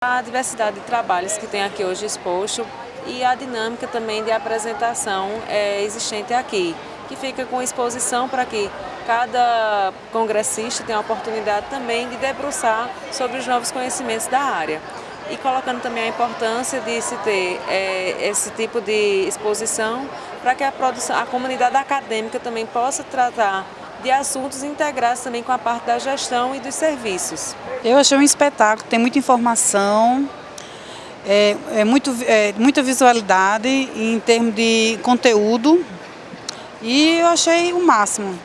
A diversidade de trabalhos que tem aqui hoje exposto e a dinâmica também de apresentação é, existente aqui, que fica com exposição para que cada congressista tenha a oportunidade também de debruçar sobre os novos conhecimentos da área. E colocando também a importância de se ter é, esse tipo de exposição para que a, produção, a comunidade acadêmica também possa tratar de assuntos integrados também com a parte da gestão e dos serviços. Eu achei um espetáculo, tem muita informação, é, é, muito, é, muita visualidade em termos de conteúdo e eu achei o máximo.